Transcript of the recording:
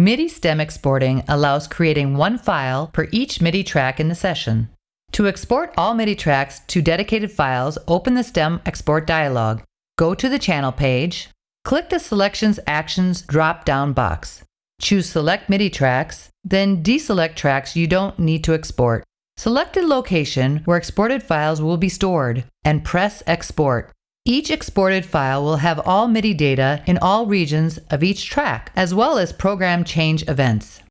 MIDI stem exporting allows creating one file per each MIDI track in the session. To export all MIDI tracks to dedicated files, open the stem export dialog. Go to the channel page, click the Selections Actions drop-down box. Choose Select MIDI tracks, then deselect tracks you don't need to export. Select the location where exported files will be stored and press Export. Each exported file will have all MIDI data in all regions of each track, as well as program change events.